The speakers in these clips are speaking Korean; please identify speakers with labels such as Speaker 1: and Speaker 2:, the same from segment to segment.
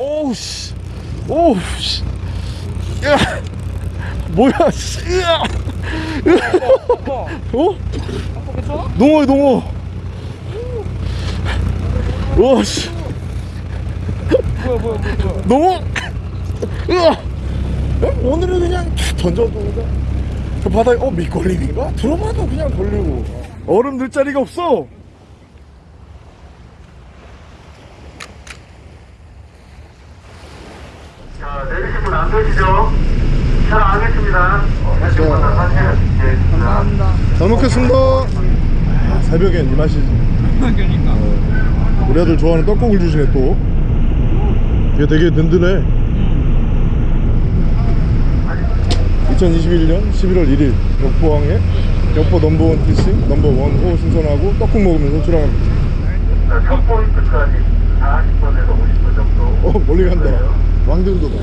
Speaker 1: 오우 씨 오우 씨 야, 뭐야 씨 으아.
Speaker 2: 아빠
Speaker 1: 어?
Speaker 2: 아빠 괜찮아?
Speaker 1: 농어야 농어 와씨
Speaker 2: 뭐야 뭐야 뭐야
Speaker 1: 농어 으아 어? 오늘은 그냥 던져도 그냥 저 바다에 어 밑걸림인가? 들어봐도 그냥 걸리고 얼음 넣을 자리가 없어
Speaker 3: 자, 내리신 분 안 계시죠? 잘 알겠습니다. 내리신 분은 사실 예,
Speaker 2: 감사합니다
Speaker 1: 잘 먹겠습니다 새벽엔 이 맛이지
Speaker 2: 그러니까.
Speaker 1: 우리 아들 좋아하는 떡국을 주시네 또. 이게 되게 든든해. 2021년 11월 1일 역포항에 역포 넘버원 피싱 넘버원 호 신선하고 떡국 먹으면서 출항합니다
Speaker 3: 자, 첫 포인트까지 40분에서 50분 정도.
Speaker 1: 어 멀리 간다. 왕등도다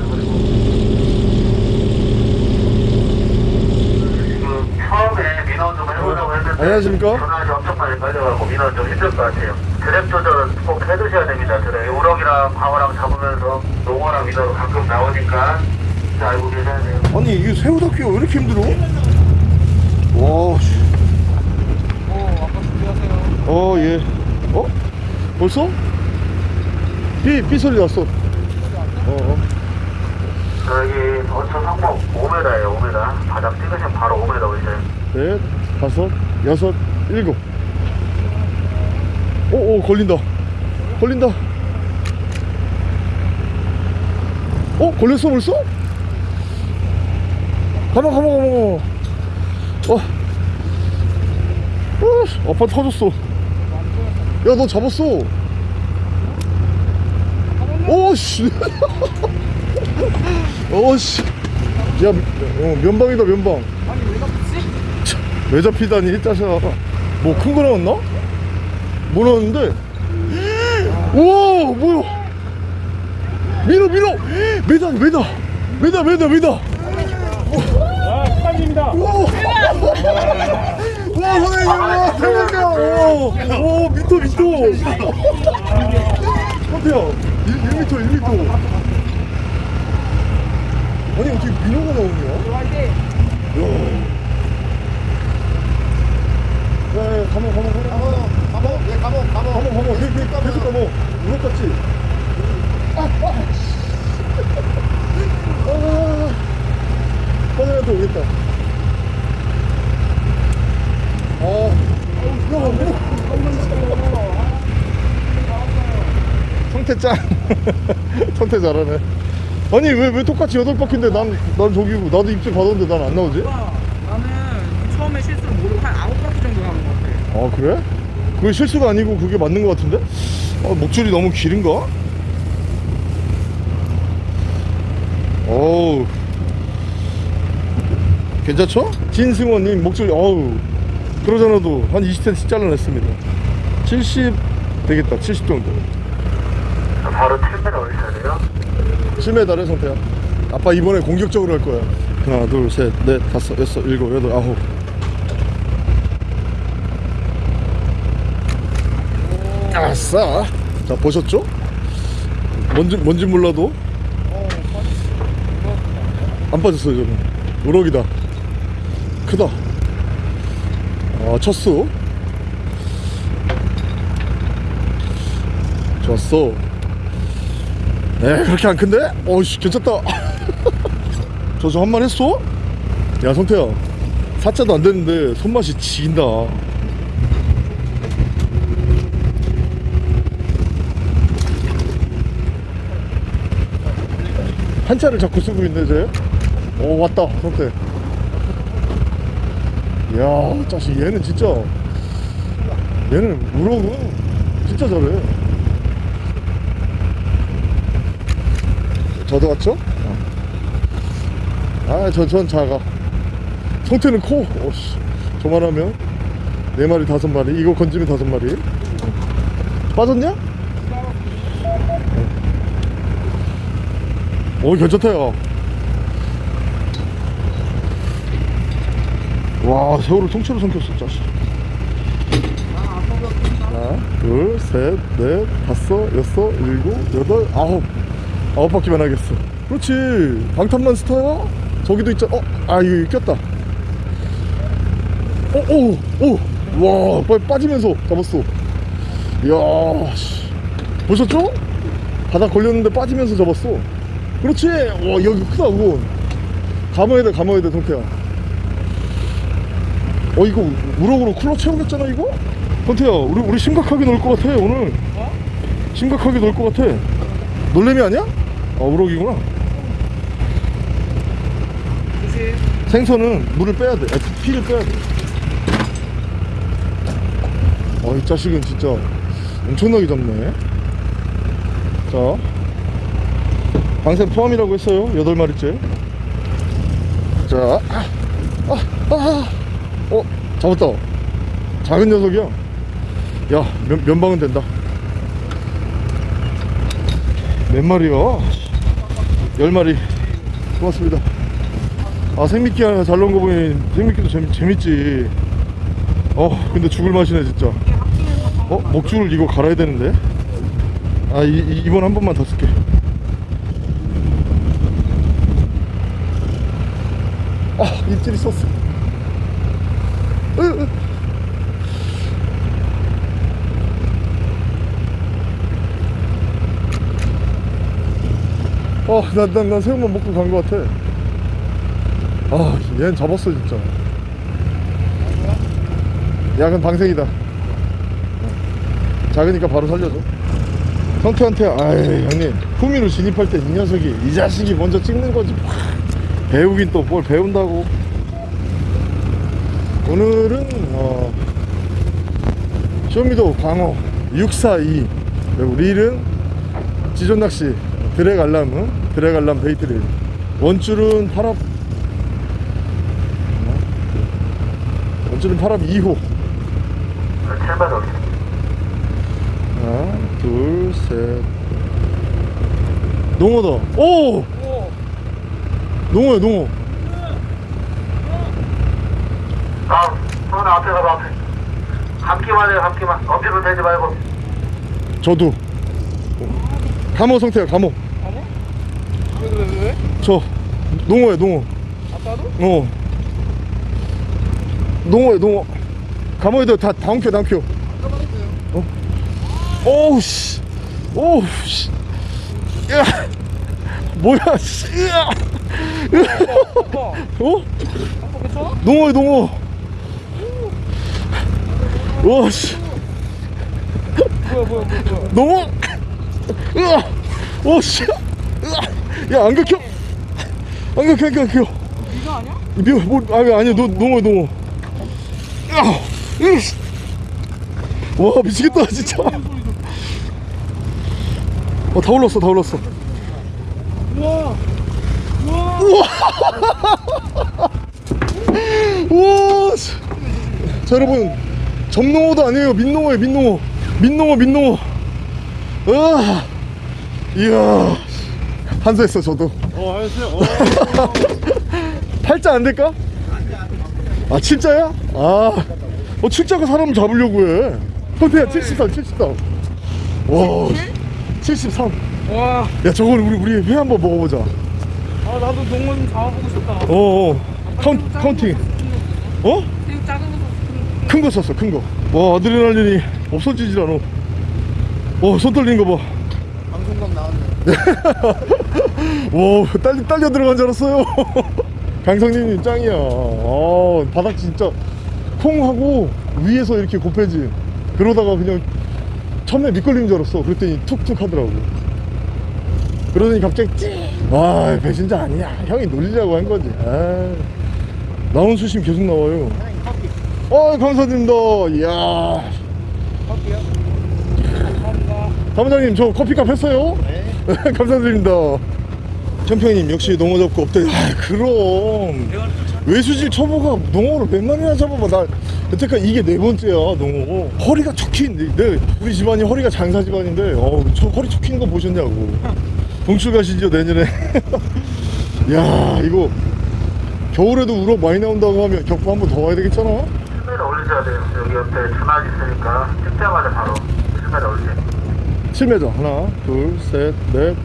Speaker 3: 지금 처음에 민원 좀 해보려고 했는데
Speaker 1: 안녕하십니까?
Speaker 3: 전화기 엄청 많이 깔려가고 민원 좀 힘들 것 같아요. 드랩 조절은 꼭 해두셔야 됩니다. 드랩 우럭이랑 방어랑 잡으면서 농어랑 민어로 가끔 나오니까 잘 알고 계셔야 돼요.
Speaker 1: 아니 이게 새우 덮기가 왜 이렇게 힘들어? 와 씨.
Speaker 2: 어 아빠 준비하세요
Speaker 1: 어, 예. 어? 벌써? 삐, 삐 소리 났어. 어, 어.
Speaker 3: 저기 어촌 상목 5m예요 5m 바닥 찍으시면 바로 5m 오셔요
Speaker 1: 넷, 다섯, 여섯, 일곱. 오, 오, 걸린다. 걸린다. 어, 걸렸어, 벌써? 가만, 가만, 가만, 가만. 어. 어, 아빠 터졌어. 야, 너 잡았어. 오씨. 오씨. 야, 어, 면방이다, 면방.
Speaker 2: 왜
Speaker 1: 잡히다니 짜샤 뭐큰 거 나왔나? 뭐 나왔는데? 오 뭐야 밀어 밀어 메다 메다 메다 메다
Speaker 2: 아 축하드립니다
Speaker 1: 오! 와 선생님 와 대박이야 오, 오 미터 미터 어때요? 1, 1미터 1미터 아니 어떻게 민호가 나오냐? 야. 야, 야, 가만, 가만, 가만. 가만, 가만, 예, 가만, 가만. 가만, 가만. 계속, 계속, 계속 가만. 우럭 같지? 아, 아. 아. 선생님한테 오겠다. 아, 성태 짱. 성태 잘하네. 아니, 왜, 왜 똑같이 여덟 바퀴인데 난, 난 저기고, 나도 입질 받았는데 난 안 나오지?
Speaker 2: 아빠 나는 처음에 실수를 모르고 한 아홉 바퀴 정도 하는 것 같
Speaker 1: 아아 그래? 그게 실수가 아니고 그게 맞는 것 같은데? 아, 목줄이 너무 길은가? 어우 괜찮죠? 진승원님 목줄이 어우 그러잖아도 한 20cm 잘라냈습니다 70 되겠다 70 정도
Speaker 3: 자, 바로 7m 올리셔야 돼요
Speaker 1: 7m래 성태야 아빠 이번에 공격적으로 할 거야 하나 둘셋넷 다섯 여섯 일곱 여덟 아홉 아싸 자 보셨죠? 뭔지 뭔지 몰라도. 안 빠졌어요 저는. 우럭이다. 크다. 아 첫수. 좋았어. 에 그렇게 안 큰데? 어이씨 괜찮다. 저저한번 했어? 야 성태야. 사자도 안 되는데 손맛이 지긴다 한자를 자꾸 쓰고 있네 쟤. 오 왔다 성태. 야 자식 얘는 진짜 얘는 우럭은 진짜 잘해. 저도 왔죠? 아저 전 작아. 성태는 커. 어씨 저만 하면 네 마리 다섯 마리 이거 건지면 다섯 마리. 빠졌냐? 오 괜찮다 야. 와 새우를 통째로 삼켰어 짜식. 하나 둘셋넷 다섯 여섯 일곱 여덟 아홉. 아홉 바퀴만 하겠어. 그렇지. 방탄만 스타야? 저기도 있잖아. 어? 아 이거 꼈다. 어, 오오오와 빨리 빠지면서 잡았어. 이야 씨. 보셨죠? 바닥 걸렸는데 빠지면서 잡았어 그렇지 와 여기 크다 그건 감아야 돼 감아야 돼 동태야 어 이거 우럭으로 쿨러 채우겠잖아 이거? 동태야 우리 우리 심각하게 놀 것 같아 오늘
Speaker 2: 어?
Speaker 1: 심각하게 놀 것 같아 놀래미 아니야? 아 우럭이구나
Speaker 2: 조심.
Speaker 1: 생선은 물을 빼야 돼 아, 피를 빼야 돼 아이 자식은 진짜 엄청나게 잡네 자 방생 포함이라고 했어요 여덟 마리째. 자 아, 아, 아. 어 잡았다. 작은 녀석이야. 야 면, 면방은 된다. 몇 마리야 열 마리. 고맙습니다. 아 생미끼 하나 잘 넣은 거 보니 생미끼도 재밌, 재밌지. 어 근데 죽을 맛이네 진짜. 어? 목줄을 이거 갈아야 되는데? 아 이, 이, 이번 한 번만 더 쓸게 아 입질이 썼어. 어, 난, 난, 난 새우만 먹고 간 것 같아. 아, 얘는 잡았어, 진짜. 야, 그럼 방생이다. 작으니까 바로 살려줘. 성태한테, 아이, 형님, 후미로 진입할 때 이 녀석이, 이 자식이 먼저 찍는 거지. 배우긴 또 뭘 배운다고. 오늘은, 어, 쇼미도 광어 642. 그리고 릴은 지존낚시 드랙 알람은 드랙 알람 베이트릴 원줄은 8합 원줄은 8합 2호.
Speaker 3: 칠만 원.
Speaker 1: 하나 둘셋. 농어다. 오!
Speaker 2: 오.
Speaker 1: 농어야 농어
Speaker 3: 아, 손 앞에 가봐, 앞에. 감기만 해요, 감기만. 어깨로 대지 말고.
Speaker 1: 저도 감어 성태야 감어
Speaker 2: 가모? 왜 그래 왜? 왜?
Speaker 1: 저 농어야 농어
Speaker 2: 아빠도?
Speaker 1: 어 농어야 농어 감어야 돼다 다운켜 다운켜 어? 오우 씨 오우 씨 야 뭐야 씨 으아. 어?
Speaker 2: 아빠 괜찮아?
Speaker 1: 농어야 농어 와씨
Speaker 2: 뭐야 뭐야 뭐야.
Speaker 1: 농어 으아 오씨 야안 긁혀 안 긁혀 안 긁혀
Speaker 2: 이거 아니야?
Speaker 1: 미, 뭐, 아니, 아니야, 너. 야! 으이씨. 와, 미치겠다, 진짜. 어, 다 올랐어, 다 올랐어.
Speaker 2: 우와. 우와.
Speaker 1: 우와! 씨. 자, 여러분. 점농어도 아니에요. 민농어예요, 민농어. 민농어, 민농어. 으아! 이야. 한수했어, 저도.
Speaker 2: 어 알았어요.
Speaker 1: 팔자 안 될까? 아, 칠자야? 아. 어, 칠자가 사람을 잡으려고 해. 선태야, 73, 73. 와, 73.
Speaker 2: 와.
Speaker 1: 야, 저걸 우리, 우리 회 한번 먹어보자.
Speaker 2: 아 나도 농어 좀 잡아보고 싶다.
Speaker 1: 어, 어. coun, counting. 어?
Speaker 2: 새우 작은 거 샀어.
Speaker 1: 큰 거 썼어, 큰 거. 와, 아드레날린이 없어지질 않아. 어, 손 떨리는 거 봐.
Speaker 2: 방송감 나왔네.
Speaker 1: 와, 딸려, 딸려 들어간 줄 알았어요. 강성님이 짱이야. 아, 바닥 진짜 콩 하고 위에서 이렇게 곱해지. 그러다가 그냥 처음에 밑걸리는 줄 알았어. 그랬더니 툭툭 하더라고. 그러더니 갑자기 찌! 와, 배신자 아니야. 형이 놀리려고 한 거지. 아, 나온 수심 계속 나와요. 아, 감사드립니다. 이야.
Speaker 2: 할게요. 감사합니다.
Speaker 1: 사무장님, 저 커피값 했어요? 네. 감사드립니다. champions 역시 농어 잡고 없대. 아, 그럼. 외수질 초보가 농어를 몇 마리나 잡아봐. 나 여태까지 이게 네 번째야, 농어. 허리가 척힌. 내, 우리 집안이 허리가 장사 집안인데, 어, 저 허리 척힌 거 보셨냐고. 동출 가시죠, 내년에. 야, 이거. 겨울에도 우럭 많이 나온다고 하면 격부 한번 더 와야 되겠잖아?
Speaker 3: 7m 올리셔야 돼요. 여기 옆에 주막 있으니까 찍자마자 바로 7m 올리세요.
Speaker 1: 7m. 하나, 둘, 셋, 넷,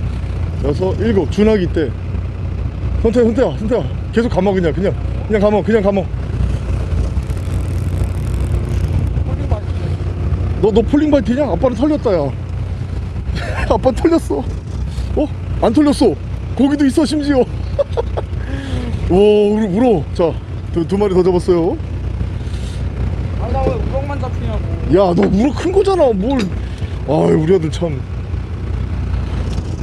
Speaker 1: 여섯 일곱 준하기 때 선태야 선태야 선태야 계속 감아 그냥 그냥 그냥 감아 그냥 감아 너너 폴링 발티냐? 아빠는 털렸다 야 아빠 털렸어 어? 안 털렸어 거기도 있어 심지어 오 우리 울어 자 두 두 마리 더 잡았어요
Speaker 2: 잡히냐고
Speaker 1: 야너 우럭 큰 거잖아 뭘 아유 우리 아들 참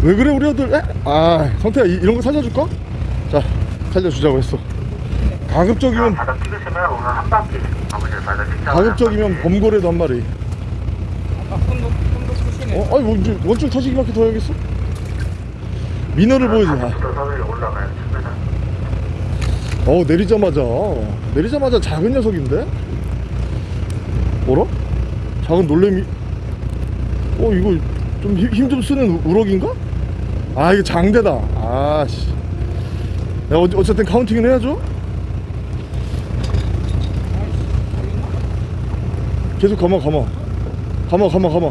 Speaker 1: 왜 그래 우리 아들 에? 아 성태야 이, 이런 거 살려줄까? 자 살려주자고 했어 가급적이면
Speaker 3: 바닥 찍으시면 오늘 한 바퀴 아버지 바닥 찍자
Speaker 1: 가급적이면 범고래도 한 마리
Speaker 2: 아까 손도 손도 푸시네
Speaker 1: 어? 아니 원줄, 원줄 터지기밖에 더 해야겠어? 민어를 보여줘 아. 어 내리자마자 내리자마자 작은 녀석인데? 작은 놀래미 어 이거 좀 힘좀 쓰는 우- 우럭인가? 아 이거 장대다. 아씨. 야 어, 어쨌든 카운팅은 해야죠. 계속 가마 가마 가마 가마 가마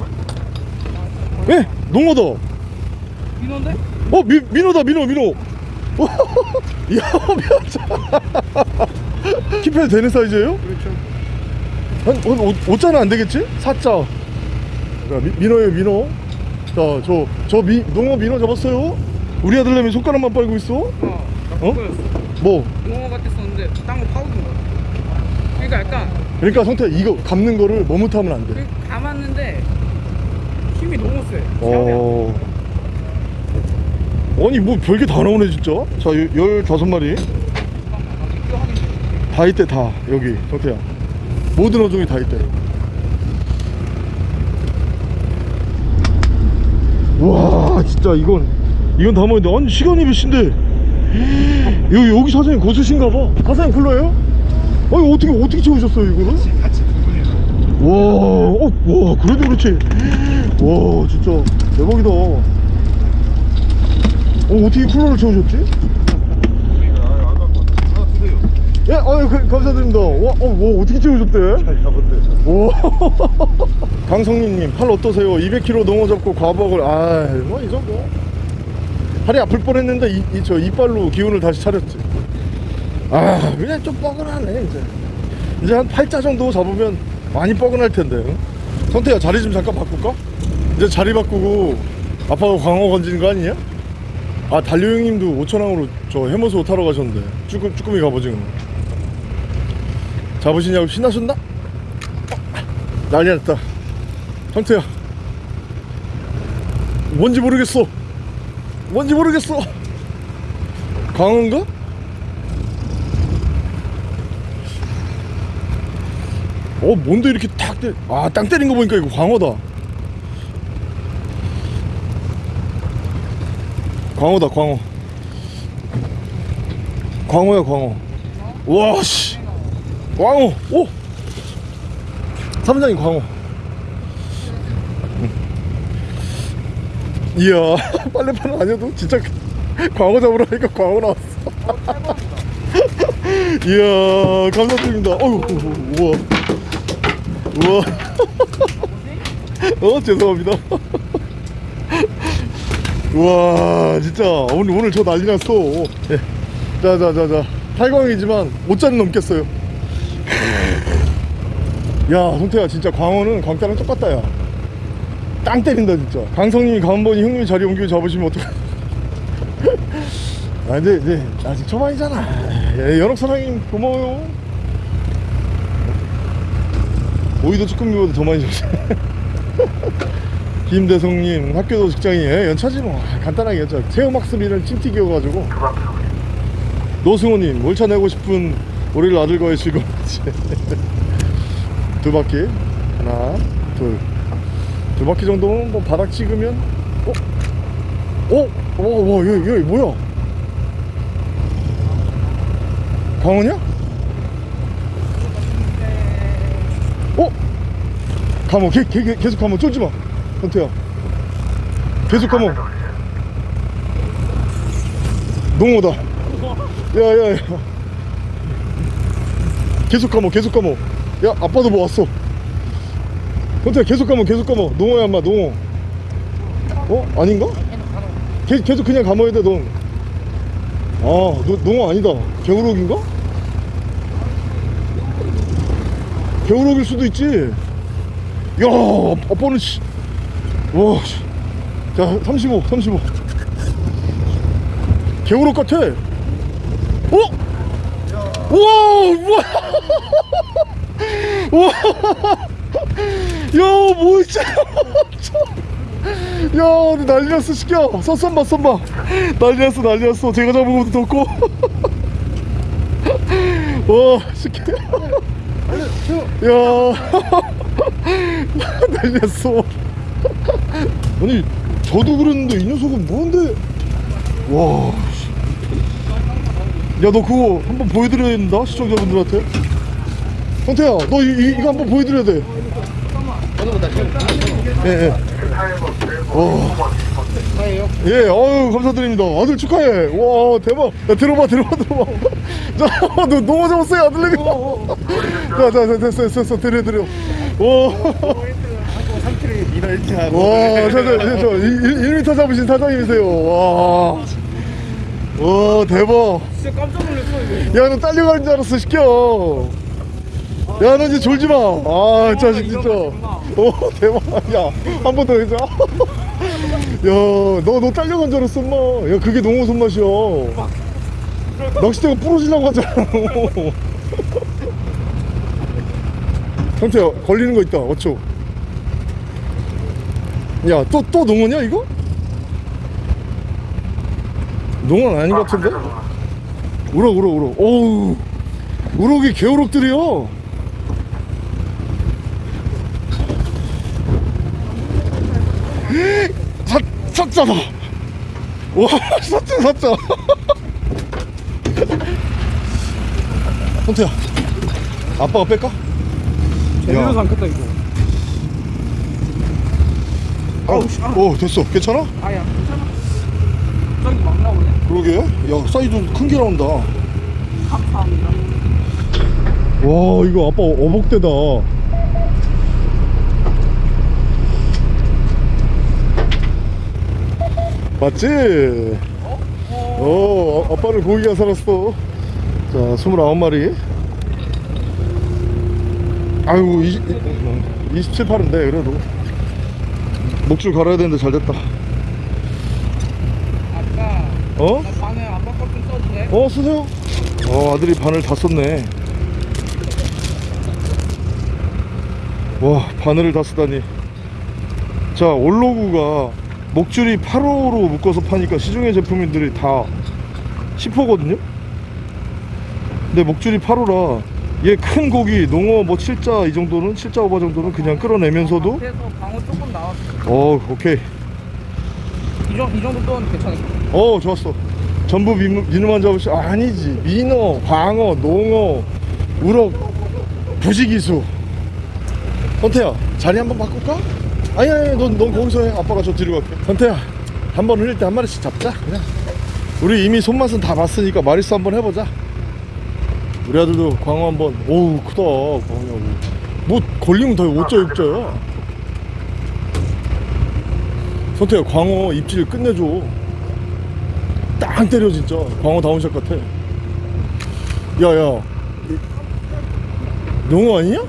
Speaker 1: 에 농어다
Speaker 2: 민호인데?
Speaker 1: 어 미, 민호다 민호 민호 야 미안하다 킵해도 되는 사이즈예요?
Speaker 2: 그렇죠
Speaker 1: 한, 한 5자는 안 되겠지? 4자 자 미, 민호예요 민호. 자저 저 미, 농어 민호 잡았어요. 우리 아들내미 손가락만 빨고 있어?
Speaker 2: 어? 그거였어.
Speaker 1: 뭐?
Speaker 2: 농어 같았었는데 딴거 파우든 거야. 그러니까 약간
Speaker 1: 그러니까 성태 이거 감는 거를 머뭇하면 안돼.
Speaker 2: 그 감았는데 힘이 너무 세
Speaker 1: 어... 아니 뭐 별게 다 나오네 진짜? 자 15마리. 다 있대 다 여기. 성태야 모든 어종이 다 있대 와 진짜 이건 이건 담아야 돼 아니 시간이 몇 시인데 여기 여기 사장님 고수신가 봐 사장님 불러요? 아니 어떻게 어떻게 채우셨어요 이거를?
Speaker 4: 같이 두 분이서
Speaker 1: 와, 어, 와, 그래도 그렇지. 와, 진짜 대박이다. 어, 어떻게 쿨러를 채우셨지?
Speaker 4: 우리가 아까 하나 드세요
Speaker 1: 예, 아유, 그, 감사드립니다. 와, 어, 와, 어떻게 채우셨대?
Speaker 4: 잘 잡았대
Speaker 1: 와. 강성민님, 팔 어떠세요? 200kg 농어 잡고 과복을, 아, 뭐, 이 정도. 팔이 아플 뻔 했는데, 이, 이, 저, 이빨로 기운을 다시 차렸지. 아, 그냥 좀 뻐근하네, 이제. 이제 한 8자 정도 잡으면 많이 뻐근할 텐데. 응? 성태야, 자리 좀 잠깐 바꿀까? 이제 자리 바꾸고, 아빠가 광어 건지는 거 아니냐? 아, 달려 형님도 오천항으로 저 해머소 타러 가셨는데. 쭈꾸, 쭈꾸미 갑오징어. 잡으시냐고 신나셨나? 난리 났다. 성태야. 뭔지 모르겠어. 뭔지 모르겠어. 광어인가? 어 뭔데 이렇게 탁 때... 아땅 때린 거 보니까 이거 광어다. 광어다 광어. 광어야 광어. 와씨 광어 오! 사무장님 광어 응. 이야 빨래판은 아니어도 진짜 광어 잡으러 가니까 광어 나왔어. 이야 감사드립니다. 어휴 우와. 우와. 어 죄송합니다. 우와 진짜. 오늘 오늘 저 난리 났어. 예. 자자자자. 탈광이지만 5잔 넘겠어요 야 성태야 진짜 광어는 광따랑 똑같다 야땅 때린다 진짜. 강성님이 강원번이 형님이 자리 옮기고 잡으시면 어떡해. 아 근데 이제 아직 초반이잖아. 예, 연옥 사장님 고마워요. 오이도 쭈꾸미보다 더 많이 줬어. 김대성님 학교도 직장이에요 연차지 뭐. 아, 간단하게 연차.
Speaker 3: 두 바퀴
Speaker 1: 노승호님 몰차 내고 싶은 우리 아들과의 즐거움 두 바퀴 하나 둘두 바퀴 정도면 뭐 바닥 찍으면 어? 어? 어? 와 여기 여기 뭐야 광어냐? 어? 감어 개, 개, 개, 계속 감어 쫄지마 현태야 계속 감어 농어다 야야야 계속 감어 계속 감어 야 아빠도 뭐 왔어 현태야 계속 감어 계속 감어 농어야 인마 농어 어? 아닌가? 계, 계속 그냥 감아야 돼, 넌. 아, 너, 농어 아니다. 개우럭인가? 개우럭일 수도 있지. 야, 아빠는 씨. 와, 씨. 자, 35, 35. 개우럭 같아. 어? 와, 우와. 와. 야, 뭐 있지? 야, 근데 난리 났어, 시켜. 선, 선봐, 선봐. 난리 났어, 난리 났어. 제가 잡은 것도 덥고. 와, 시켜. 야. 난리 났어. 아니, 저도 그랬는데 이 녀석은 뭔데? 와. 씨. 야, 너 그거 한번 보여드려야 된다, 시청자분들한테. 성태야, 너 이, 이, 이거 한번 보여드려야 돼. 예, 예. 어. 예, 어유 감사드립니다. 아들 축하해. 와, 대박. 야, 들어봐, 들어봐, 들어봐. 자, 너 너무 잡았어요, 아들내미. 자, 자, 됐어, 됐어, 됐어, 드려, 드려. 와.
Speaker 4: 3kg 미너 1차
Speaker 1: 와, 저, 저, 저, 저 1, 1m 잡으신 사장님이세요. 와. 와, 대박.
Speaker 2: 진짜 깜짝 놀랐어 이거
Speaker 1: 야, 너 딸려가는 줄 알았어, 시켜. 야, 너 이제 졸지 마. 아, 자식 진짜. 오, 대박. 야, 한 번 더 해줘. 야, 너, 너 딸려간 줄 알았어, 엄마. 야, 그게 농어 손맛이야. 낚싯대가 부러지려고 하잖아. 형태야, 걸리는 거 있다. 어쩌. 야, 또, 또 농어냐, 이거? 농어는 아닌 것 같은데? 우럭, 우럭, 우럭. 어우, 우럭이 개우럭들이요. 사, 사자다. 와, 사자, 사자. 헌태야, 아빠가 뺄까?
Speaker 2: 제대로 안 컸다 이거
Speaker 1: 아우, 오, 됐어. 괜찮아?
Speaker 2: 아야 괜찮아 저기 막 나오네
Speaker 1: 그러게. 야, 사이즈 큰 게 나온다. 와,
Speaker 2: 감사합니다
Speaker 1: 이거 아빠 어복대다. 맞지? 어, 아- 아빠는 고기가 살았어. 자, 29마리. 아이고, 20, 27, 8인데, 그래도. 목줄 갈아야 되는데 잘 됐다. 어?
Speaker 2: 나 반에 아빠 거좀 써도 돼?
Speaker 1: 어 쓰세요. 어 아들이 바늘 다 썼네. 와 바늘을 다 쓰다니. 자 올로그가 목줄이 8호로 묶어서 파니까 시중의 제품들이 다 10호거든요? 근데 목줄이 8호라 얘 큰 고기 농어 뭐 7자 이 정도는 7자 오바 정도는 그냥 끌어내면서도?
Speaker 2: 어
Speaker 1: 오케이.
Speaker 2: 이, 정, 이 정도 또는 괜찮을까?
Speaker 1: 어 좋았어. 전부 민우, 민우만 잡으시 아, 아니지. 민어 광어 농어 우럭 부지기수. 선태야 자리 한번 바꿀까? 아니 아니 넌, 넌 거기서 해. 아빠가 저 뒤로 갈게. 선태야 한 번 흘릴 때 한 마리씩 잡자 그냥. 우리 이미 손맛은 다 봤으니까 마리수 한번 해보자. 우리 아들도 광어 한번. 오우 크다 광어 뭐 걸리면 다 5자 6자야? 선태야 광어 입질 끝내줘 땅 때려 진짜. 광어 down shot 같아. 야야. 농어 아니냐?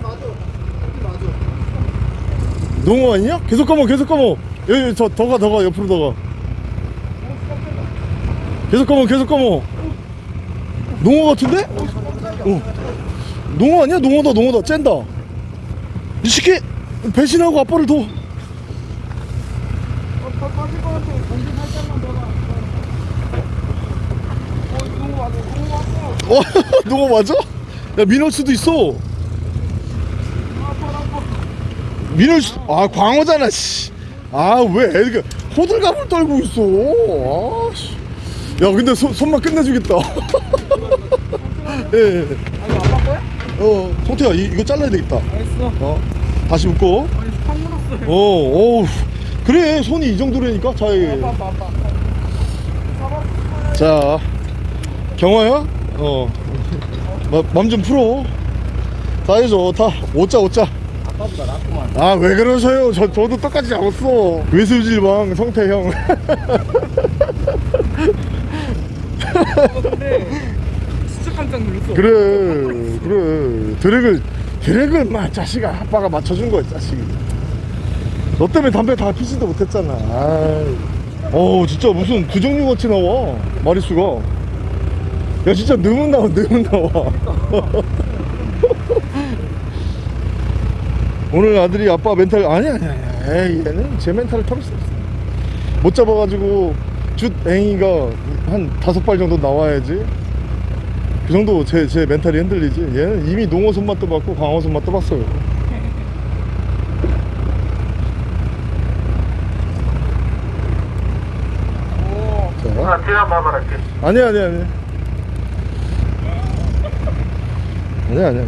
Speaker 1: 농어 아니냐? 계속 감어 계속 감어. 여기 저 더가 더가 옆으로 더가. 계속 감어 계속 감어. 농어 같은데? 어. 농어 아니야? 농어다 농어다. 쨘다. 이 새끼 배신하고 아빠를 둬
Speaker 2: 빠질 것 같아 공기 살짝만 더 나. 어 이거 너무 맞아 너무 맞아
Speaker 1: 어, 농어 맞아? 야, 민어일 수도 있어. 민어일 수, 아, 광어잖아, 씨. 아, 왜, 애가 호들갑을 떨고 있어. 아, 씨. 야, 근데 손, 손만 끝내주겠다. 예, 예.
Speaker 2: 아 이거 아빠 거야?
Speaker 1: 어, 성태야, 이, 이거 잘라야 되겠다.
Speaker 2: 알겠어
Speaker 1: 어, 다시 묶어.
Speaker 2: 아니 물었어
Speaker 1: 어, 어우. 그래, 손이 이 정도라니까? 자,
Speaker 2: 아빠 아빠 아빠
Speaker 1: 자, 경화야? 어. 맘좀 풀어. 사이즈 좋다. 오자, 오자.
Speaker 2: 아빠보다 낫구만
Speaker 1: 아 왜 그러세요 저, 저도 똑같이 잡았어 외수질왕 성태형
Speaker 2: 어, 근데 진짜 깜짝 놀랐어.
Speaker 1: 그래 그래 드랙을 드랙을 막 자식아 아빠가 맞춰준 거야 자식이 너 때문에 담배 다 피지도 못했잖아 아이. 어 진짜 무슨 부정류 같이 나와 마리수가 야 진짜 너무 나와 너무 나와 오늘 아들이 아빠 멘탈 아니 아니 아니 에이 얘는 제 멘탈을 털을 수 없어. 못 잡아가지고 주 앵이가 한 다섯 발 정도 나와야지. 그 정도 제, 제 멘탈이 흔들리지. 얘는 이미 농어 손맛도 봤고 광어 손맛도 봤어요.
Speaker 2: 오.
Speaker 1: 자. 아니야 아니야 아니야 아니야 아니야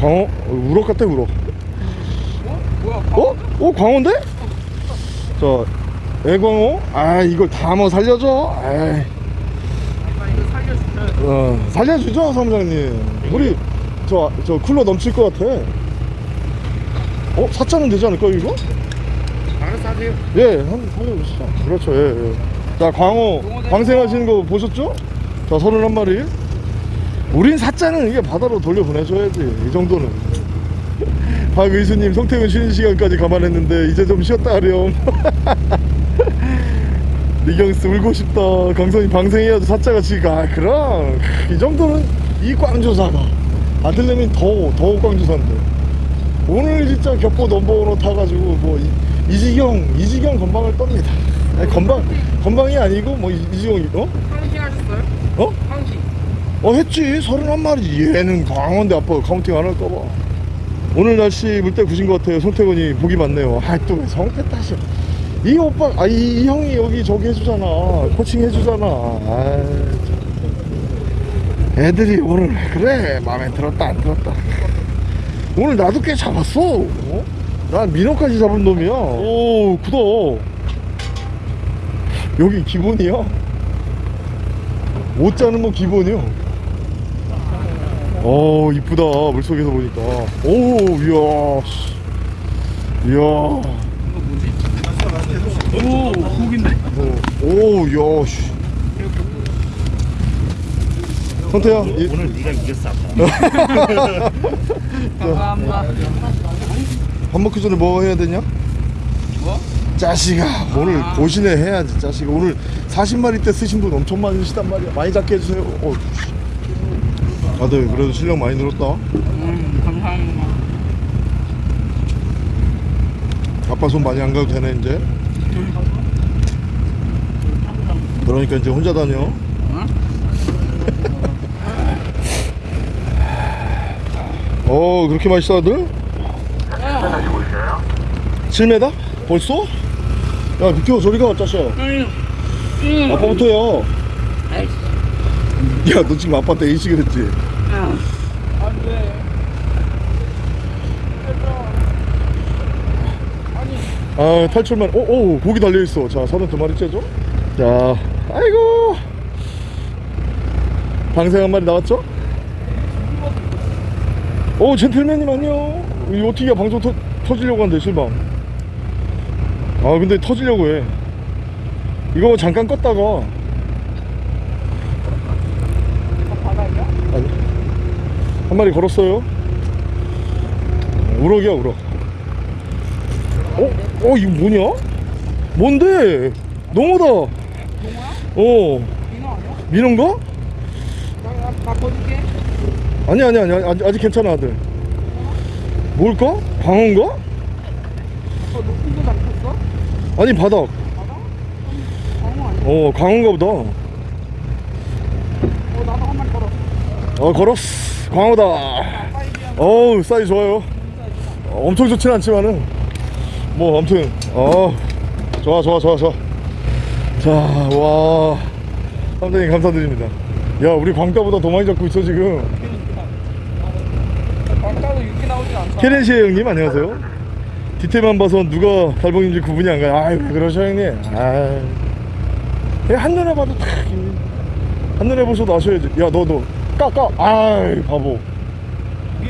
Speaker 1: 광어 어, 우럭 같아 우럭
Speaker 2: 어? 뭐야?
Speaker 1: 어? 어 광어인데? 자 애광어? 아 이걸 다 뭐 살려줘
Speaker 2: 살려주면
Speaker 1: 어, 살려주죠 사무장님 우리 저, 저 쿨러 넘칠 것 같아 어? 4차는 되지 않을까요 이거?
Speaker 2: 알아서 하세요.
Speaker 1: 예 한번 살려주시죠 그렇죠 예, 예. 자 광어 방생하시는 거 보셨죠? 자 31마리 우린 사자는 이게 바다로 돌려보내줘야지. 이 정도는. 박의수님 송태훈 쉬는 시간까지 감안했는데 이제 좀 쉬었다 하렴. 리경스 울고 싶다. 강선이 방생해야지 사자같이 가. 그럼. 이 정도는 이 꽝조사가 아들내미 더, 더 꽝조사인데. 오늘 진짜 격포 number one으로 타가지고 뭐 이, 이지경 이지경 건방을 떱니다. 아니, 건방 건방이 아니고 뭐 이- 이지경이 어?
Speaker 2: 황시 하셨어요?
Speaker 1: 어? 어 했지. 서른한 마리. 얘는 광어인데 아빠 counting 안 할까봐. 오늘 날씨 물때 구신 것 같아요. 송태곤이 복이 많네요. 아또 왜 성태 탓이야 이 오빠 아이 이 형이 여기 저기 해주잖아. 코칭 해주잖아. 아 애들이 오늘 왜 그래? 마음에 들었다 안 들었다. 오늘 나도 꽤 잡았어. 어? 난 민어까지 잡은 놈이야. 오 크다 여기 기본이야? 못 자는 뭐 기본이요 어 이쁘다 물속에서 보니까 오 이야 씨. 이야?
Speaker 2: 오, 고기인데?
Speaker 1: 오 이야 씨. 선태야 이,
Speaker 4: 오늘 네가 이겼어 아빠
Speaker 2: 감사합니다.
Speaker 1: 밥 먹기 전에 뭐 해야 되냐?
Speaker 2: 뭐?
Speaker 1: 자식아 오늘 고신해 해야지 자식아 오늘 40마리 때 쓰신 분 엄청 많으시단 말이야 많이 잡게 해주세요 어, 씨. 아들 그래도 실력 많이 늘었다
Speaker 2: 음, 감사합니다.
Speaker 1: 아빠 손 많이 안 가도 되네 이제 그러니까 이제 혼자 다녀
Speaker 2: 응?
Speaker 1: 어 그렇게 맛있어 아들?
Speaker 3: 하시고 있어요
Speaker 1: 7m? 벌써? 야 비켜 저리 가 짜샤
Speaker 2: 응. 응.
Speaker 1: 아빠부터야
Speaker 2: 아이씨.
Speaker 1: 야너 지금 아빠한테 A식을 했지? 아 탈출만 오오 고기 달려있어. 자 32마리 째죠? 자 아이고. 방생 한 마리 나왔죠? 오 젠틀맨님 안녕. 이 어떻게 방송 터, 터지려고 하는데 실방 아 근데 터지려고 해. 이거 잠깐 껐다가 아니 한 마리 걸었어요 우럭이야 우럭 어? 어 이거 뭐냐? 뭔데? 농어다
Speaker 2: 용어야?
Speaker 1: 어
Speaker 2: 민어 아니야?
Speaker 1: 민어인가?
Speaker 2: 나, 나, 나 거줄게.
Speaker 1: 아니 아니 아니 아직, 아직 괜찮아 아들 뭘까? 광어인가?
Speaker 2: 어, 높은 거 잡혔어?
Speaker 1: 아니 바닥
Speaker 2: 맞아? 광어 아니야?
Speaker 1: 어 광어인가 보다
Speaker 2: 어, 나도 한 마리 걸었어.
Speaker 1: 어 걸었어 광어다. 어우 사이즈 좋아요. 어, 엄청 좋진 않지만은. 뭐 아무튼 어 좋아 좋아 좋아 좋아. 자와. 상당히 감사드립니다. 야 우리 광따보다 더 많이 잡고 있어 지금.
Speaker 2: 광따도 육기 나오진 않잖아.
Speaker 1: 케렌시에 형님 안녕하세요. 디테일만 봐서 누가 달봉인지 구분이 안 가요. 아유 왜 그러셔 형님. 아 한눈에 봐도 탁 이- 한눈에 보셔도 아셔야지 야 너 너 까까 아이 바보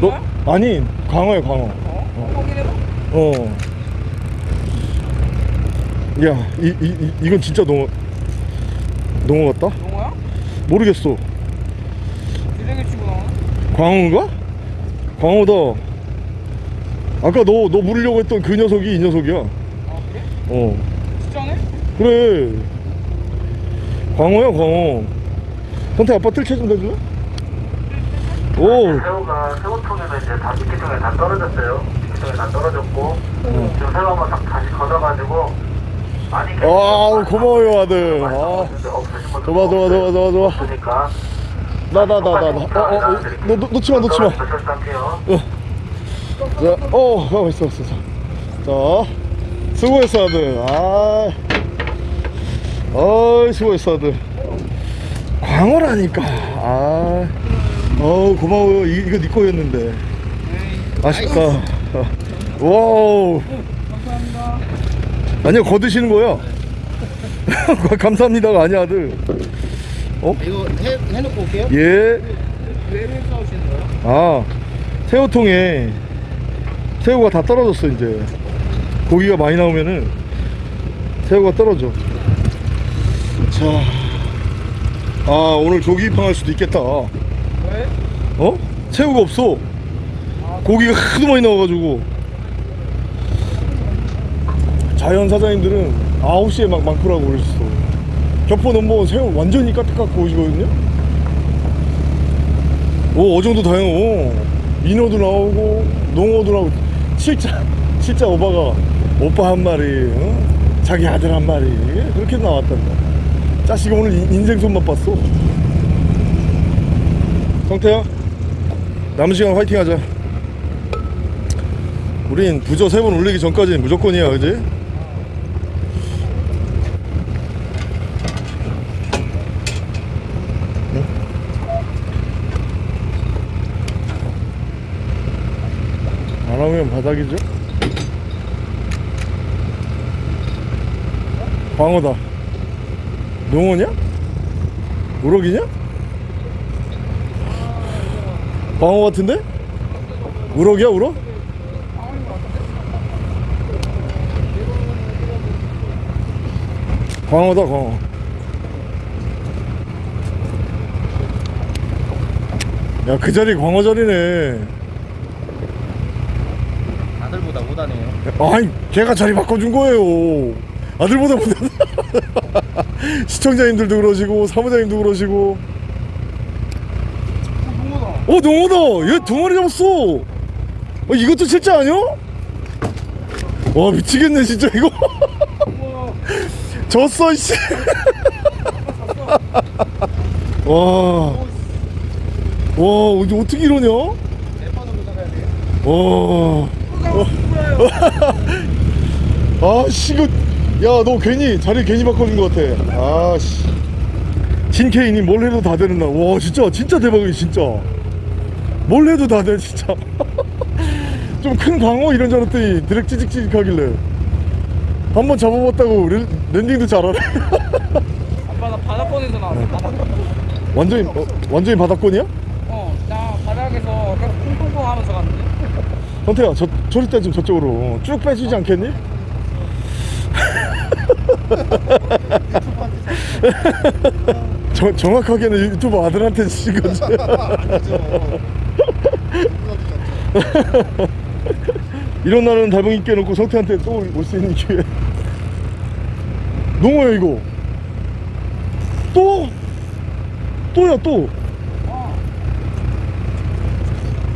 Speaker 1: 너? 아니 광어야 광어
Speaker 2: 어?
Speaker 1: 어. 야, 이, 이, 이, 이건 진짜 너무. 농어 같다?
Speaker 2: 농어야?
Speaker 1: 모르겠어
Speaker 2: 치고?
Speaker 1: 광어인가? 광어다 아까 너 너 물으려고 했던 그 녀석이 이 녀석이야
Speaker 2: 아 그래?
Speaker 1: 어
Speaker 2: 진짜네?
Speaker 1: 그래 광어야 광어 선택 아빠 뜰채 좀 대줄래? 오
Speaker 3: 새우가 새우통에는 이제 다 밑에쪽에 다 떨어졌어요. 밑에쪽에 다 떨어졌고 지금 새우 한번 다- 다시 걷어가지고 많이
Speaker 1: 아 고마워요 아들 아 좋아 좋아 좋아 좋아 좋아
Speaker 3: 없으니까
Speaker 1: 나 나 나 나나 어 어 너 놓치마 놓치마
Speaker 3: 조심할게요.
Speaker 1: 자, 어, 가만 있어, 있어. 자, 자, 수고했어, 아들. 아, 어이, 수고했어, 아들. 광어라니까. 아, 어, 고마워요. 이, 이거 네 거였는데. 아쉽다. 어. 와우.
Speaker 2: 감사합니다
Speaker 1: 아니요, 거드시는 거야. 감사합니다가 아니야, 아들. 어?
Speaker 4: 이거 해, 해놓고 올게요.
Speaker 1: 예.
Speaker 2: 왜 싸우시는 거예요?
Speaker 1: 아 새우통에 새우가 다 떨어졌어 이제 고기가 많이 나오면은 새우가 떨어져 자 아 오늘 조기 입항할 수도 있겠다 어?
Speaker 2: 왜?
Speaker 1: 새우가 없어. 고기가 하도 많이 나와가지고. 자연 사장님들은 9시에 막 많구라고 그랬어 격포 넘버원 새우 완전히 까딱깎고 오시거든요. 오 어종도 다양하고 민어도 나오고 농어도 나오고. 진짜 진짜 오빠가 오빠 한 마리 어? 자기 아들 한 마리. 그렇게 나왔단다. 자식이 오늘 인- 인생 손맛 봤어 성태야 남은 시간 화이팅 하자 우린 부저 세번 올리기 전까지는 무조건이야 그지? 안 하면 바닥이죠? 광어다 농어냐? 우럭이냐? 광어 같은데? 우럭이야 우럭? 광어다 광어 야그 자리 광어 자리네
Speaker 4: 아들보다 못하네요.
Speaker 1: 아니 걔가 자리 바꿔준 거예요 아들보다 못하다 시청자님들도 그러시고 사무장님도 그러시고 어 농어다. 얘 두 마리 잡았어. 어, 이것도 실제 아니야? 와 미치겠네 진짜 이거. 졌어 이씨. 와, 와 이제 어떻게 이러냐? 와, 아씨 이거. 야너 괜히 자리 괜히 바꿔준 것 같아. 아씨. 신케이님 뭘 해도 다 되는 날 와 진짜 진짜 대박이야 진짜 뭘 해도 다돼 진짜. 좀 큰 광어 이런 줄 알았더니 드랙 찌직찌직 하길래. 한 번 잡아봤다고 랜, 랜딩도 잘하네.
Speaker 2: 아빠 나 바닷권에서 나왔어. 바닷권
Speaker 1: 완전히 어, 완전히 바닥권이야?
Speaker 2: 어나 바닥에서 계속 콩콩콩 하면서 갔는데.
Speaker 1: 선태야 저 저리 때좀 저쪽으로. 쭉 빼주지 않겠니? 저, 정확하게는 유튜브 아들한테 거지 이런 날은 달봉이 깨놓고 성태한테 또 올 수 있는 기회. 농어야 이거. 또? 또야 또.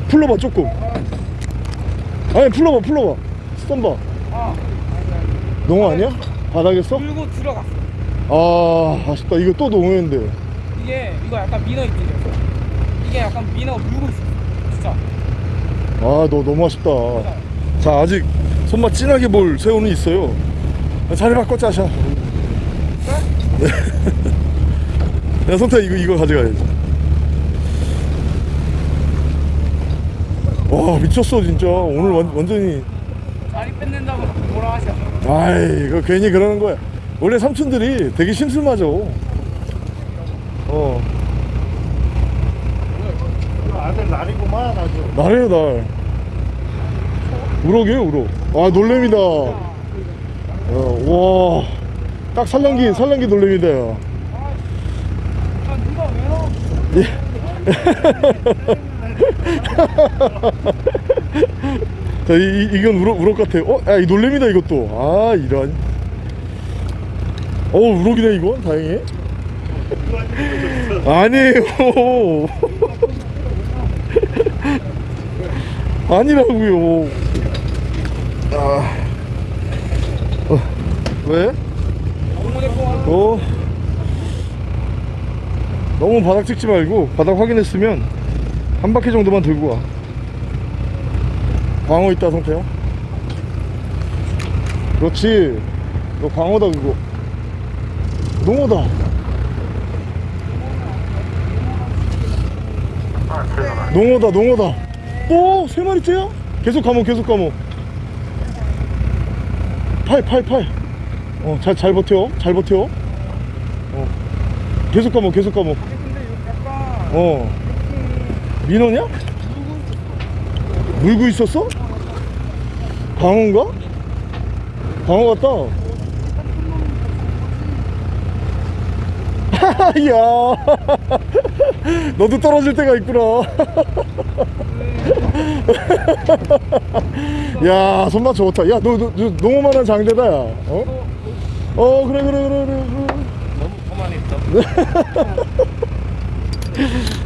Speaker 1: 풀러봐 조금. 아니 풀러봐 풀러봐. 스턴봐.
Speaker 2: 아
Speaker 1: 농어 아니야? 바닥에서?
Speaker 2: 물고 들어갔어.
Speaker 1: 아 아쉽다. 이거 또 농어인데.
Speaker 2: 이게 이거 약간 민어 입질이었어. 이게 약간 민어가 물고 있어
Speaker 1: 아 너 너무 아쉽다. 자 아직 손맛 진하게 볼 새우는 있어요. 자리 바꿔 짜샤. 네. 야 성태 이거 이거 가져가야지. 와 미쳤어 진짜. 오늘 완, 완전히.
Speaker 2: 자리 뺏는다고 뭐라 하셔.
Speaker 1: 아이 이거 괜히 그러는 거야. 원래 삼촌들이 되게 심술맞어 어.
Speaker 4: 아들 날이구만 아주.
Speaker 1: 날이에요 날 우럭이에요 우럭 아 놀래미다 어, 와딱 살랑기 살랑기 놀래미다 야. 자, 이, 이- 이건 우럭, 우럭 같아. 어? 야, 이 놀래미다, 이것도. 아, 이런. 어, 우럭이네, 이건. 다행히. 아니에요. 아니라고요. 아. 어, 왜? 어. 너무 바닥 찍지 말고 바닥 확인했으면 한 바퀴 정도만 들고 와. 광어 있다 성태야. 그렇지. 너 광어다 그거. 농어다. 농어다 농어다. 또 세 마리째야? 계속 감어 계속 감어. 팔 팔 팔. 어 잘 잘 버텨 잘 버텨. 어 계속 감어 계속 감어. 어 민호냐? 물고 있었어? 광어인가? 광어 같다 야 너도 떨어질 때가 있구나 야 손맛 좋다 야 너 너, 너, 농어만한 장대다 야 어? 어 그래 그래 그래 그래.
Speaker 4: 너무 거만했어.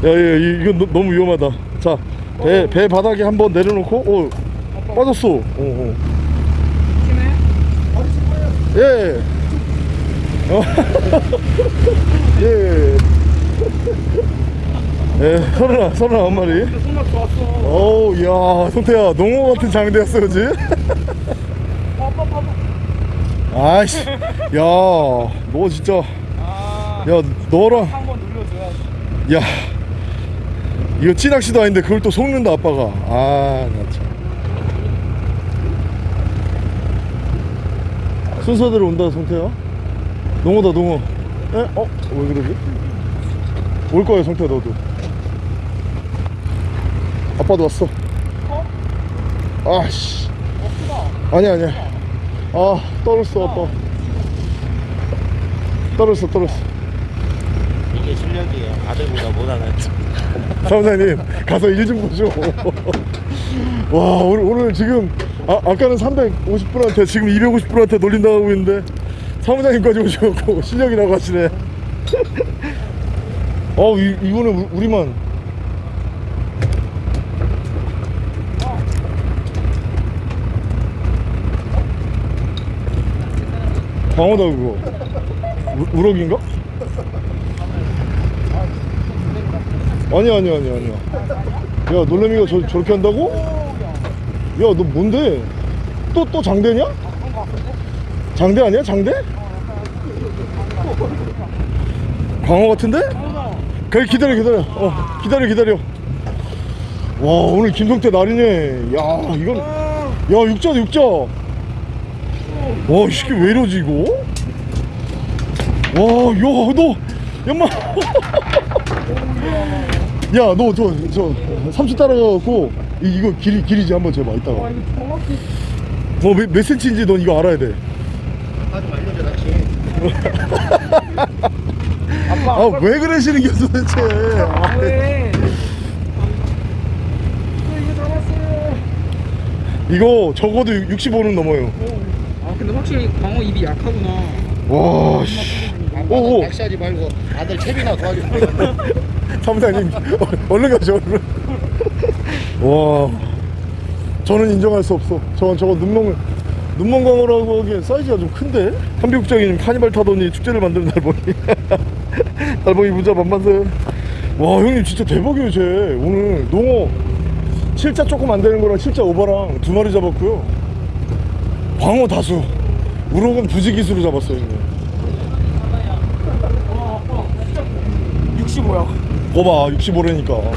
Speaker 1: 야, 야, 이- 이건 너, 너무 위험하다. 자, 배, 배 바닥에 한번 내려놓고, 어, 빠졌어. 어, 어. 예. 어. 예. 예, 서른아, 서른아 한 마리.
Speaker 2: 손맛 좋았어.
Speaker 1: 어우, 야, 성태야, 농어 같은 장대였어, 그지? 아이씨, 야, 너 진짜,
Speaker 2: 아.
Speaker 1: 야, 너랑,
Speaker 2: 한번 눌러줘야지.
Speaker 1: 야, 이거 찌낚시도 아닌데 그걸 또 속는다, 아빠가. 아, 나 참. 순서대로 온다, 성태야. 농어다, 농어. 에? 어? 왜 그러지? 올 거야, 성태야, 너도. 아빠도 왔어. 아씨. 아니야, 아니야. 아, 떨었어, 아빠. 떨었어, 떨었어.
Speaker 4: 이게 실력이에요. 아들보다 못하는.
Speaker 1: 사무장님 가서 일 좀 보죠 와 오늘, 오늘 지금 아, 아까는 350분한테 지금 250분한테 놀린다고 있는데 사무장님까지 오셔갖고 실력이라고 하시네 어 이, 이거는 우- 우리만 광어다 그거 우, 우럭인가? 아니야 아니야 아니야 아니야 야 놀래미가 저, 저렇게 한다고? 야 너 뭔데? 또 또 장대냐? 장대 아니야 장대? 광어 같은데? 그래 기다려 기다려 어 기다려 기다려 와 오늘 김성태 날이네 야 이건 야 육자다 육자 와 이 새끼 왜 이러지 이거? 와야너 연마 야, 너 저 저 삼촌 따라가갖고 이, 이거 길이 길이지 한번 재봐 이따가.
Speaker 2: 와 이거 정확히.
Speaker 1: 뭐몇 몇 센치인지 넌 이거 알아야 돼.
Speaker 4: 아좀 알려줘 낚시.
Speaker 2: 아빠.
Speaker 1: 아왜 그러시는 게 도대체? 아,
Speaker 2: 왜? 이거 잡았어요.
Speaker 1: 이거 적어도 65는 넘어요.
Speaker 2: 근데 확실히 광어 입이 약하구나.
Speaker 1: 와, 씨.
Speaker 4: 아빠는
Speaker 1: 오, 오.
Speaker 4: 낚시하지 말고 아들 채비나 도와줘.
Speaker 1: 사무장님 어, 얼른 가죠 얼른. 와, 저는 인정할 수 없어. 저건 저건 눈멍 눈멍 광어라고 하기엔 사이즈가 좀 큰데? 한비국장님 카니발 타더니 축제를 만드는 달봉이. 달봉이 부자 만만세. 와 형님 진짜 대박이에요 쟤. 오늘 농어 7자 조금 안 되는 거랑 7자 오버랑 두 마리 잡았고요. 광어 다수. 우럭은 부지기수로 잡았어요. 형님.
Speaker 2: 65야.
Speaker 1: 거봐 65라니까.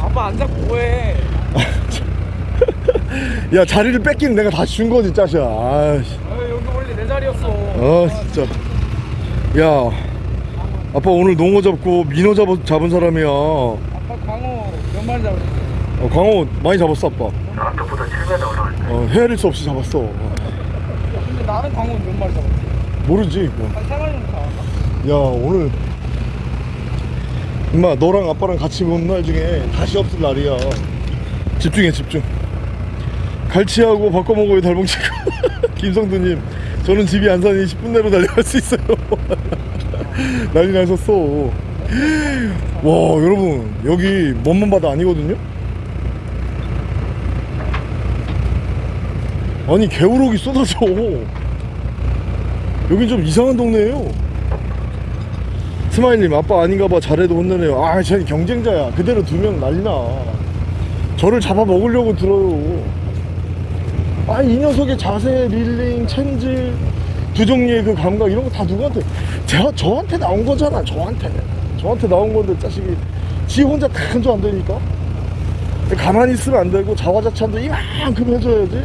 Speaker 2: 아빠 안 잡고 뭐해?
Speaker 1: 야 자리를 뺏기는 내가 다준 거지 짜샤. 아이씨.
Speaker 2: 아, 여기 원래 내 자리였어.
Speaker 1: 아 진짜 야 아빠 오늘 농어 잡고 민어 잡, 잡은 사람이야 어,
Speaker 2: 아빠 광어 몇 마리 잡았어?
Speaker 1: 광어 많이 잡았어 아빠
Speaker 3: 앞쪽부터 7m 올라갈 때.
Speaker 1: 어, 헤아릴 수 없이 잡았어. 어,
Speaker 2: 근데 나는 광어 몇 마리 잡았지?
Speaker 1: 모르지 뭐.
Speaker 2: 한세 마리 정도 잡았나?
Speaker 1: 야 오늘 엄마 너랑 아빠랑 같이 본 날 중에 다시 없을 날이야. 집중해 집중. 갈치하고 바꿔먹어요 달봉치고. 김성두님 저는 집이 안산이 10분 내로 달려갈 수 있어요. 난리 나셨어. 와 여러분 여기 먼먼 바다 아니거든요 아니 개우럭이 쏟아져. 여긴 좀 이상한 동네예요. 스마일님 아빠 아닌가봐. 잘해도 혼내네요. 아 쟤는 경쟁자야. 그대로 두면 난리나. 저를 잡아먹으려고 들어요. 아 이 녀석의 자세 릴링 챈질 두 종류의 그 감각 이런 거 다 누구한테? 제가 저한테 나온 거잖아 저한테. 저한테 나온 건데 자식이. 지 혼자 다 한 줄 안 되니까? 가만히 있으면 안 되고 자화자찬도 이만큼 해줘야지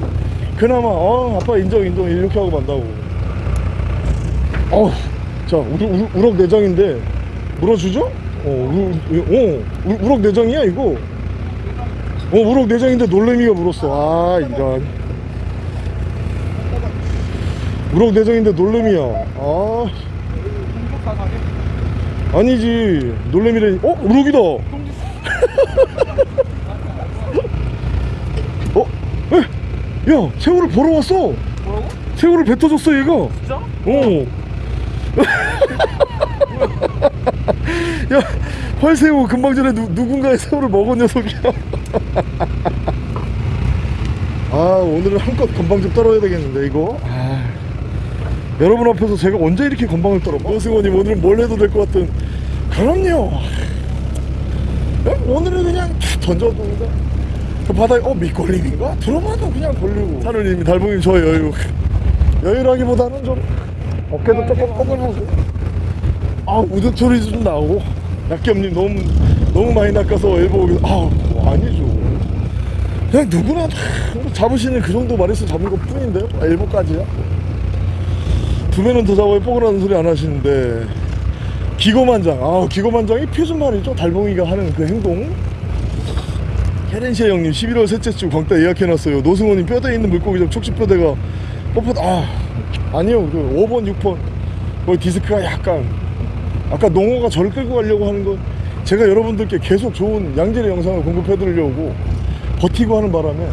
Speaker 1: 그나마 어 아빠 인정 인정. 이렇게 하고 만다고. 어우 자 우리, 우리, 우럭 내장인데. 물어주죠? 어, 우, 어 우- 우럭 내장이야 이거? 어 우럭 내장인데 놀래미가 물었어. 아 이런. 우럭 내장인데 놀래미야. 아? 아니지. 놀래미래 어 우럭이다 어? 에? 야 새우를 보러 왔어
Speaker 2: 뭐라고?
Speaker 1: 새우를 뱉어줬어 얘가
Speaker 2: 진짜?
Speaker 1: 어. 야, 활새우 금방 전에 누, 누군가의 새우를 먹은 녀석이야. 아, 오늘은 한껏 건방 좀 떨어야 되겠는데, 이거. 아, 여러분 앞에서 제가 언제 이렇게 건방을 떨어? 노승원님, 오늘은 뭘 해도 될 것 같은. 그럼요. 그냥 오늘은 그냥 탁 던져도 그냥 그 바다에, 어, 밑걸림인가? 들어봐도 그냥 걸리고. 하늘님이 달봉님 저 여유. 여유라기보다는 좀 어깨도 조금 뻐근하고. 아 우드 소리 좀 나오고. 약겸님 너무 너무 많이 낚아서 오기 아뭐 아니죠. 그냥 누구나 다 잡으시는 그 정도 말에서 잡은 것 뿐인데요. 아, 엘보까지야? 두 배는 더 잡아야 뻐근하는 소리 안 하시는데. 기고만장. 아 기고만장이 표준 말이죠. 달봉이가 하는 그 행동 헤렌시아 형님 11월 셋째 주 광따 예약해놨어요 노승호님 뼈대 있는 물고기점 촉식뼈대가 뻣뻣 아 아니요 그 5번 6번 거기 디스크가 약간 아까 농어가 저를 끌고 가려고 하는 건 제가 여러분들께 계속 좋은 양질의 영상을 공급해 드리려고 버티고 하는 바람에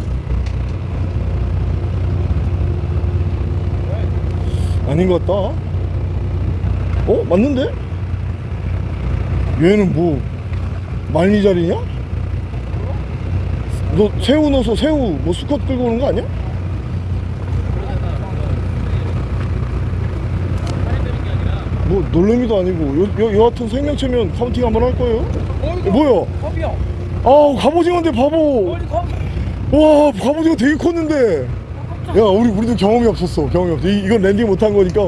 Speaker 1: 아닌 것 같다 어? 맞는데? 얘는 뭐 말미잘이냐? 너 새우 넣어서 새우 뭐 수컷 끌고 오는 거 아니야? 뭐 놀래미도 아니고 요, 요, 여하튼 생명체면 counting 한번 할 거예요?
Speaker 2: 어,
Speaker 1: 뭐야?
Speaker 2: 갑이야.
Speaker 1: 아 갑오징어인데 바보? 와 갑오징어 되게 컸는데. 야 우리 우리도 경험이 없었어 경험이 없어. 이, 이건 landing 못한 거니까.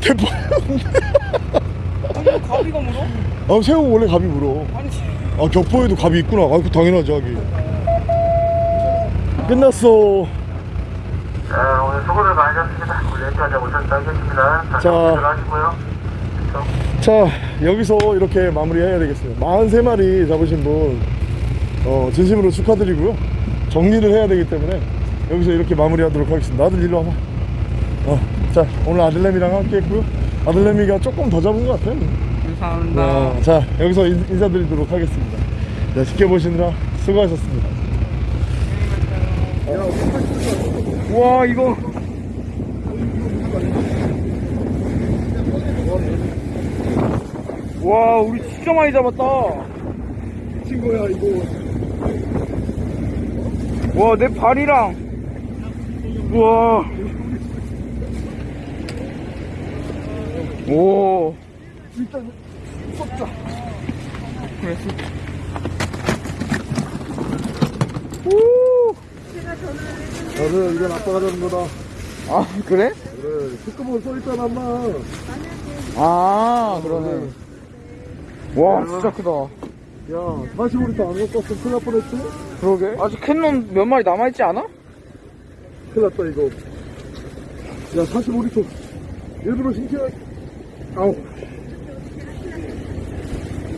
Speaker 1: 대포였는데
Speaker 2: 아니 가비가 물어?
Speaker 1: 아 새우 원래 갑이 물어.
Speaker 2: 아니.
Speaker 1: 아 격포에도 갑이 있구나. 아그 당연하지 하기 끝났어.
Speaker 3: 자, 오늘 수고를 많으셨습니다. 오늘 여기까지 오셨다 하겠습니다. 자, 하시고요.
Speaker 1: 자 여기서 이렇게 마무리해야 되겠습니다. 43마리 잡으신 분 어, 진심으로 축하드리고요. 정리를 해야 되기 때문에 여기서 이렇게 마무리하도록 하겠습니다. 아들 일로 와봐. 어, 자 오늘 아들내미랑 함께 했고요. 아들내미가 조금 더 잡은 것 같아요.
Speaker 2: 감사합니다.
Speaker 1: 어, 자 여기서 인, 인사드리도록 하겠습니다. 자, 지켜보시느라 수고하셨습니다
Speaker 2: 와 이거. 와 우리 진짜 많이 잡았다.
Speaker 1: 친구야 이거.
Speaker 2: 와 내 발이랑. 우와. 오.
Speaker 1: 일단 쏟자.
Speaker 2: 그래 쏟자.
Speaker 1: 나는 이건 아빠가 잡은 거다.
Speaker 2: 아 그래?
Speaker 1: 그래 특급으로 써있잖아 엄마.
Speaker 2: 아 그러네. 와 진짜 크다.
Speaker 1: 야 45리터 안 갖고 왔으면 큰일 날 뻔했지?
Speaker 2: 그러게. 아직 캔논 몇 마리 남아있지 않아?
Speaker 1: 큰일 났다 이거. 야 45리터 일부러 신기하 아우.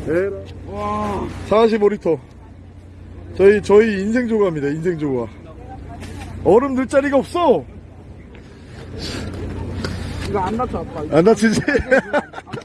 Speaker 1: 에라.
Speaker 2: 와.
Speaker 1: 45리터. 저희 저희 인생 조가입니다 인생 조가 얼음 넣을 자리가 없어
Speaker 2: 이거 안 다쳐 아빠
Speaker 1: 안 다치지?